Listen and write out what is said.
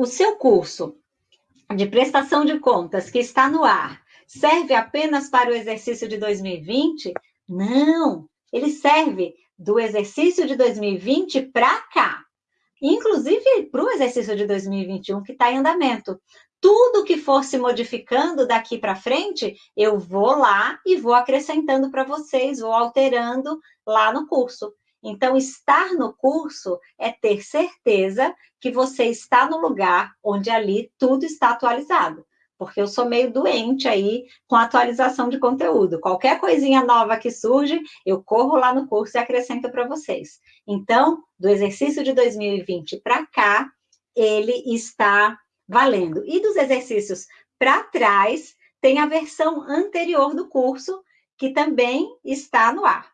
o seu curso de prestação de contas que está no ar serve apenas para o exercício de 2020? Não, ele serve do exercício de 2020 para cá. Inclusive para o exercício de 2021 que está em andamento. Tudo que for se modificando daqui para frente, eu vou lá e vou acrescentando para vocês, vou alterando lá no curso. Então, estar no curso é ter certeza que você está no lugar onde ali tudo está atualizado. Porque eu sou meio doente aí com atualização de conteúdo. Qualquer coisinha nova que surge, eu corro lá no curso e acrescento para vocês. Então, do exercício de 2020 para cá, ele está valendo. E dos exercícios para trás, tem a versão anterior do curso, que também está no ar.